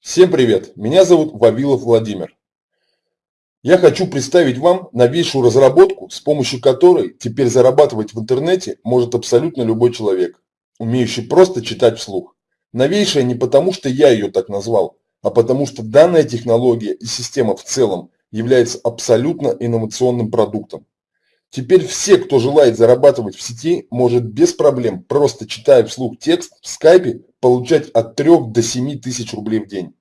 Всем привет! Меня зовут Вавилов Владимир. Я хочу представить вам новейшую разработку, с помощью которой теперь зарабатывать в интернете может абсолютно любой человек, умеющий просто читать вслух. Новейшая не потому, что я ее так назвал, а потому что данная технология и система в целом является абсолютно инновационным продуктом. Теперь все, кто желает зарабатывать в сети, может без проблем, просто читая вслух текст в скайпе, получать от 3 до 7 тысяч рублей в день.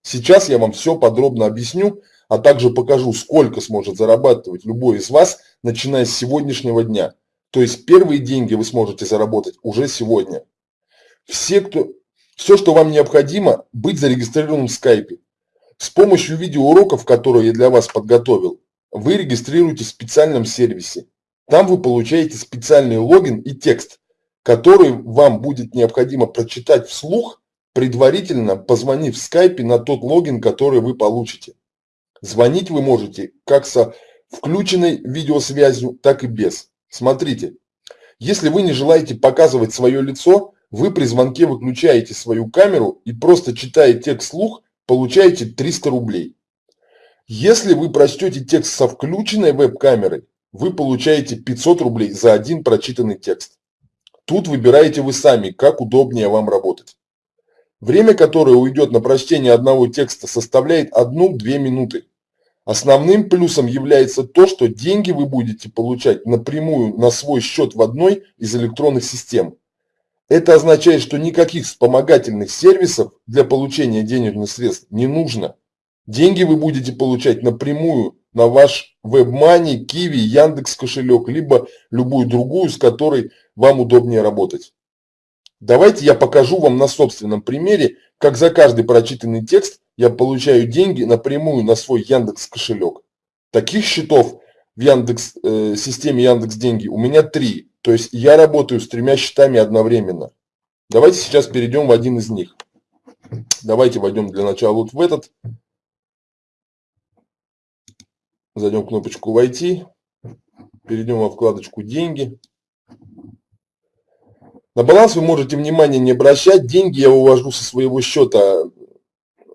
Сейчас я вам все подробно объясню, а также покажу, сколько сможет зарабатывать любой из вас, начиная с сегодняшнего дня. То есть первые деньги вы сможете заработать уже сегодня. Все, кто, все, что вам необходимо, быть зарегистрированным в скайпе. С помощью видеоуроков, которые я для вас подготовил, вы регистрируетесь в специальном сервисе. Там вы получаете специальный логин и текст, который вам будет необходимо прочитать вслух, предварительно позвонив в скайпе на тот логин, который вы получите. Звонить вы можете как со включенной видеосвязью, так и без. Смотрите, если вы не желаете показывать свое лицо, вы при звонке выключаете свою камеру и просто читая текст вслух, получаете 300 рублей. Если вы прочтете текст со включенной веб-камерой, вы получаете 500 рублей за один прочитанный текст. Тут выбираете вы сами, как удобнее вам работать. Время, которое уйдет на прочтение одного текста, составляет 1-2 минуты. Основным плюсом является то, что деньги вы будете получать напрямую на свой счет в одной из электронных систем. Это означает, что никаких вспомогательных сервисов для получения денежных средств не нужно. Деньги вы будете получать напрямую на ваш WebMoney, Kiwi, Яндекс кошелек, либо любую другую, с которой вам удобнее работать. Давайте я покажу вам на собственном примере, как за каждый прочитанный текст я получаю деньги напрямую на свой Яндекс кошелек. Таких счетов в Яндекс, э, системе Яндекс Деньги у меня три. То есть я работаю с тремя счетами одновременно. Давайте сейчас перейдем в один из них. Давайте войдем для начала вот в этот. Зайдем кнопочку «Войти». Перейдем во вкладочку «Деньги». На баланс вы можете внимание не обращать. Деньги я увожу со своего счета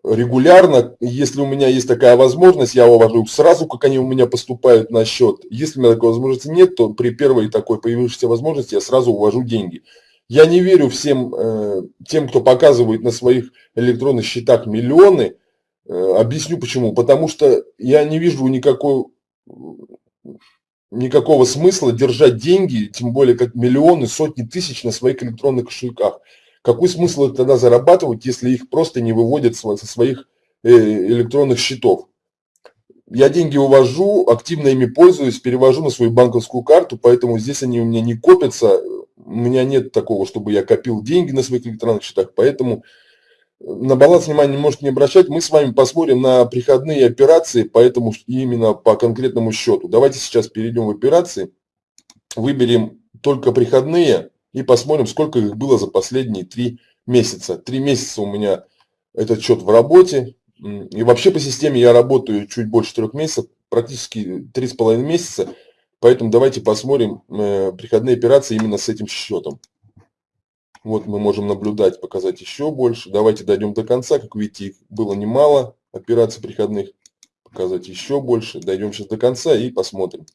регулярно. Если у меня есть такая возможность, я увожу сразу, как они у меня поступают на счет. Если у меня такой возможности нет, то при первой такой появившейся возможности я сразу увожу деньги. Я не верю всем э, тем, кто показывает на своих электронных счетах миллионы, объясню почему. Потому что я не вижу никакой, никакого смысла держать деньги, тем более как миллионы, сотни тысяч на своих электронных кошельках. Какой смысл тогда зарабатывать, если их просто не выводят со своих э, электронных счетов? Я деньги увожу, активно ими пользуюсь, перевожу на свою банковскую карту, поэтому здесь они у меня не копятся. У меня нет такого, чтобы я копил деньги на своих электронных счетах, поэтому на баланс внимания можете не обращать. Мы с вами посмотрим на приходные операции, поэтому именно по конкретному счету. Давайте сейчас перейдем в операции, выберем только приходные и посмотрим, сколько их было за последние три месяца. Три месяца у меня этот счет в работе. И вообще по системе я работаю чуть больше трех месяцев, практически три с половиной месяца. Поэтому давайте посмотрим э, приходные операции именно с этим счетом. Вот мы можем наблюдать, показать еще больше. Давайте дойдем до конца. Как видите, их было немало операций приходных. Показать еще больше. Дойдем сейчас до конца и посмотрим.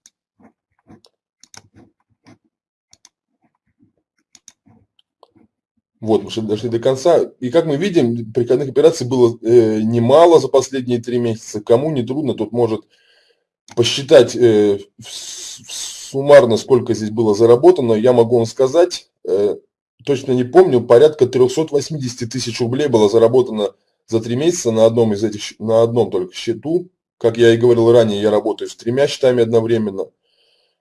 Вот, мы дошли до конца. И как мы видим, приходных операций было э, немало за последние три месяца. Кому не трудно, тот может посчитать э, суммарно, сколько здесь было заработано. Я могу вам сказать, э, точно не помню, порядка 380 тысяч рублей было заработано за три месяца на одном из этих, на одном только счету. Как я и говорил ранее, я работаю с тремя счетами одновременно.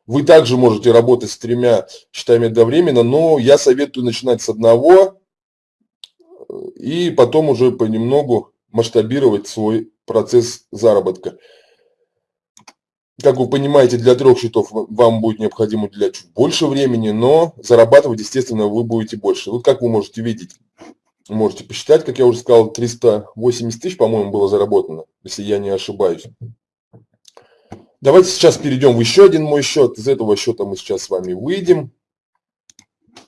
Вы также можете работать с тремя счетами одновременно, но я советую начинать с одного и потом уже понемногу масштабировать свой процесс заработка. Как вы понимаете, для трех счетов вам будет необходимо уделять чуть больше времени, но зарабатывать, естественно, вы будете больше. Вот как вы можете видеть, можете посчитать, как я уже сказал, 380 тысяч, по-моему, было заработано, если я не ошибаюсь. Давайте сейчас перейдем в еще один мой счет. Из этого счета мы сейчас с вами выйдем.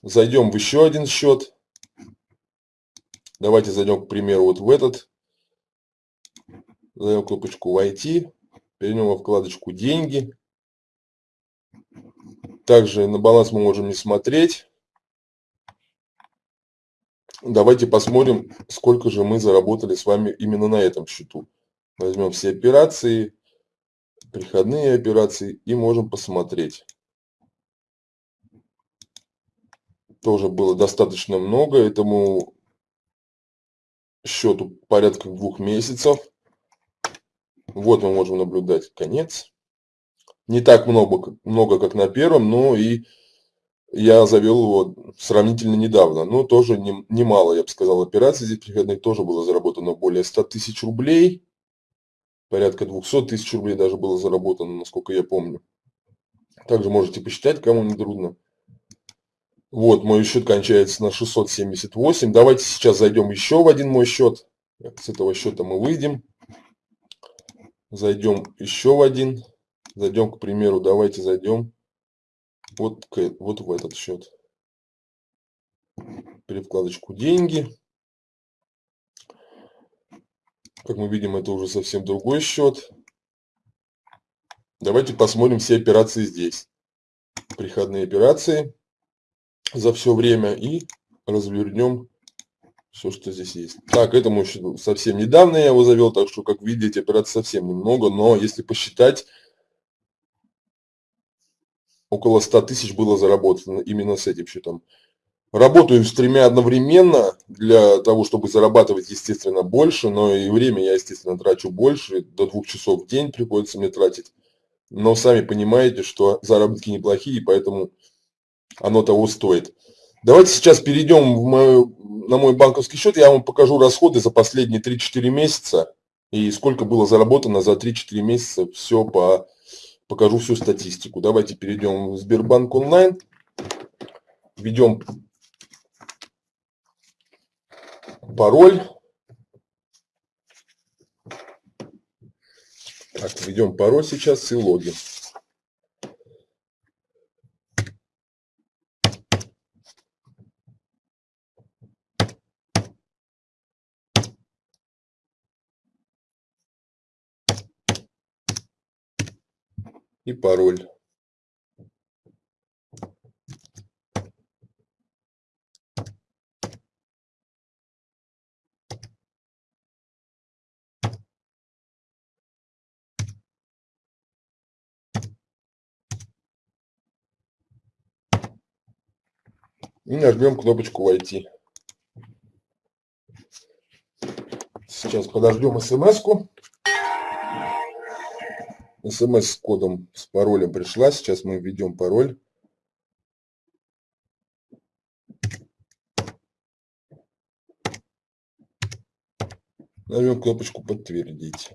Зайдем в еще один счет. Давайте зайдем, к примеру, вот в этот Задаем кнопочку «Войти». Перейдем во вкладочку «Деньги». Также на баланс мы можем не смотреть. Давайте посмотрим, сколько же мы заработали с вами именно на этом счету. Возьмем все операции, приходные операции и можем посмотреть. Тоже было достаточно много этому счету порядка двух месяцев. Вот мы можем наблюдать конец. Не так много, много как на первом, но и я завел его сравнительно недавно. Но тоже немало, я бы сказал, операций здесь приходных тоже было заработано более 100 тысяч рублей порядка 200 тысяч рублей даже было заработано, насколько я помню. Также можете посчитать, кому не трудно. Вот, мой счет кончается на 678. Давайте сейчас зайдем еще в один мой счет. С этого счета мы выйдем. Зайдем еще в один. Зайдем, к примеру, давайте зайдем вот, вот в этот счет. При вкладочку «Деньги». Как мы видим, это уже совсем другой счет. Давайте посмотрим все операции здесь. Приходные операции за все время и развернем все, что здесь есть. Так, этому счету совсем недавно я его завел, так что, как видите, операций совсем немного, но если посчитать, около 100 тысяч было заработано именно с этим счетом. Работаю с тремя одновременно для того, чтобы зарабатывать, естественно, больше, но и время я, естественно, трачу больше, до двух часов в день приходится мне тратить. Но сами понимаете, что заработки неплохие, поэтому оно того стоит. Давайте сейчас перейдем в мою, на мой банковский счет, я вам покажу расходы за последние 3-4 месяца и сколько было заработано за 3-4 месяца, все по, покажу всю статистику. Давайте перейдем в Сбербанк онлайн, введем пароль. Так, введем пароль сейчас и логин. И пароль. и нажмем кнопочку «Войти». Сейчас подождем смс-ку. СМС с кодом, с паролем пришла. Сейчас мы введем пароль. Нажмем кнопочку «Подтвердить».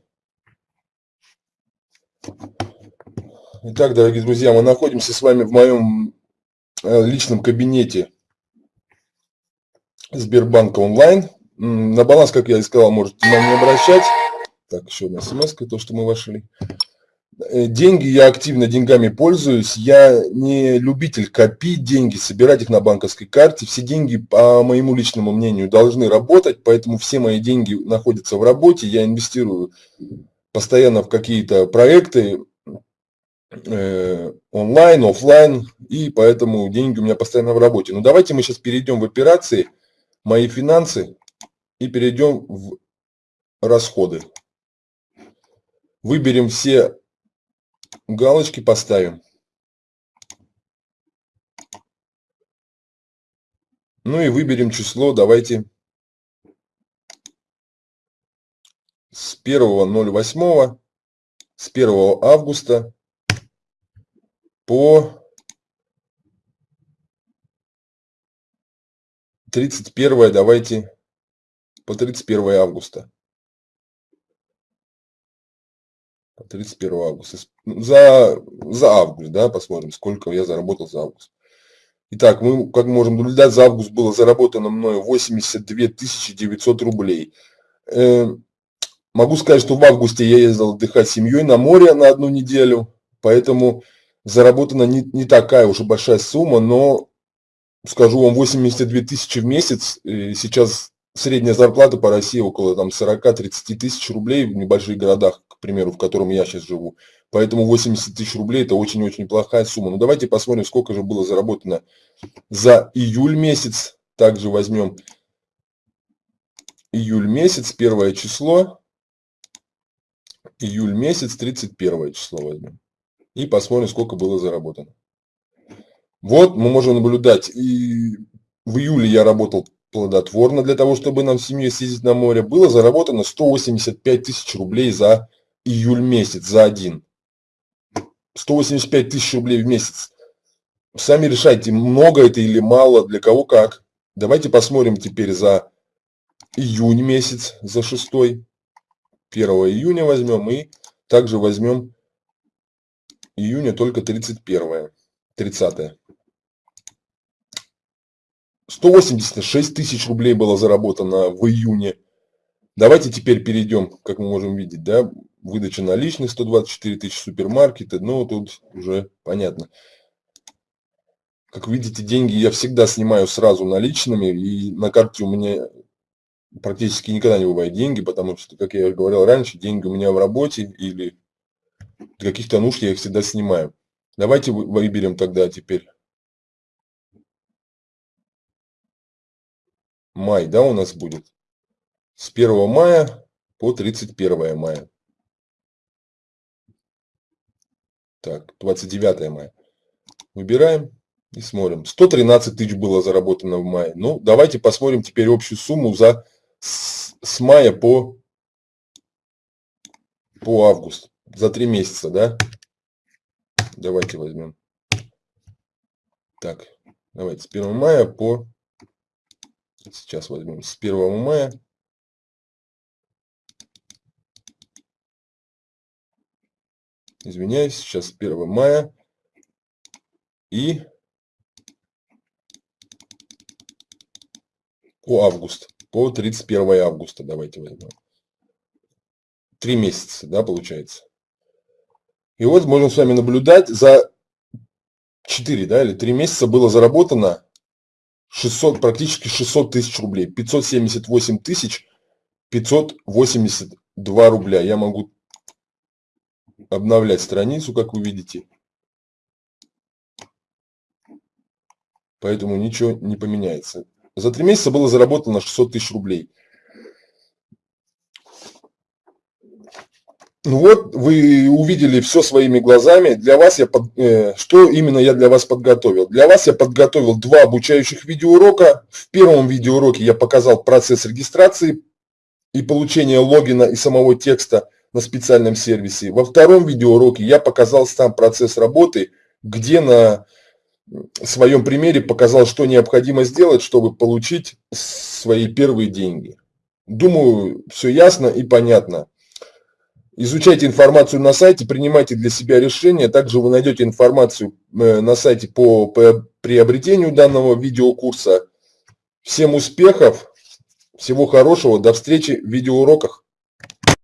Итак, дорогие друзья, мы находимся с вами в моем э, личном кабинете Сбербанка онлайн. На баланс, как я и сказал, можете внимание не обращать. Так, еще одна смс то, что мы вошли. Э, деньги, я активно деньгами пользуюсь. Я не любитель копить деньги, собирать их на банковской карте. Все деньги, по моему личному мнению, должны работать, поэтому все мои деньги находятся в работе. Я инвестирую постоянно в какие-то проекты, э, онлайн, офлайн, и поэтому деньги у меня постоянно в работе. Но давайте мы сейчас перейдем в операции – мои финансы и перейдем в расходы. Выберем все галочки, поставим. Ну и выберем число, давайте с 1.08, с 1 августа по 31 давайте по 31 августа. 31 августа. За, за август, да, посмотрим, сколько я заработал за август. Итак, мы, как можем наблюдать, за август было заработано мною 82 900 рублей. Э, могу сказать, что в августе я ездил отдыхать с семьей на море на одну неделю, поэтому заработана не, не такая уж и большая сумма, но скажу вам, 82 тысячи в месяц, сейчас средняя зарплата по России около там 40-30 тысяч рублей в небольших городах, примеру, в котором я сейчас живу. Поэтому 80 тысяч рублей это очень-очень плохая сумма. Ну давайте посмотрим, сколько же было заработано за июль месяц. Также возьмем июль месяц, первое число. Июль месяц, 31 число возьмем. И посмотрим, сколько было заработано. Вот мы можем наблюдать. И в июле я работал плодотворно для того, чтобы нам с семьей съездить на море. Было заработано 185 тысяч рублей за июль месяц, за один. 185 тысяч рублей в месяц. Сами решайте, много это или мало, для кого как. Давайте посмотрим теперь за июнь месяц, за шестой. 1 июня возьмем и также возьмем июня только 31, 30. 186 тысяч рублей было заработано в июне. Давайте теперь перейдем, как мы можем видеть, да, выдача наличных 124 тысячи супермаркеты, ну тут уже понятно. Как видите, деньги я всегда снимаю сразу наличными, и на карте у меня практически никогда не бывает деньги, потому что, как я говорил раньше, деньги у меня в работе или для каких-то нужд я их всегда снимаю. Давайте выберем тогда теперь май, да, у нас будет. С 1 мая по 31 мая. Так, 29 мая. Выбираем и смотрим. 113 тысяч было заработано в мае. Ну, давайте посмотрим теперь общую сумму за с, с мая по, по август. За три месяца, да? Давайте возьмем. Так, давайте с 1 мая по... Сейчас возьмем с 1 мая извиняюсь, сейчас 1 мая и по август, по 31 августа давайте возьмем. Три месяца, да, получается. И вот можем с вами наблюдать, за 4, да, или 3 месяца было заработано 600, практически 600 тысяч рублей. 578 тысяч 582 рубля. Я могу обновлять страницу, как вы видите. Поэтому ничего не поменяется. За три месяца было заработано 600 тысяч рублей. Ну вот, вы увидели все своими глазами. Для вас я под, э, что именно я для вас подготовил? Для вас я подготовил два обучающих видеоурока. В первом видеоуроке я показал процесс регистрации и получения логина и самого текста – на специальном сервисе. Во втором видеоуроке я показал сам процесс работы, где на своем примере показал, что необходимо сделать, чтобы получить свои первые деньги. Думаю, все ясно и понятно. Изучайте информацию на сайте, принимайте для себя решения. Также вы найдете информацию э, на сайте по приобретению данного видеокурса. Всем успехов, всего хорошего, до встречи в видеоуроках.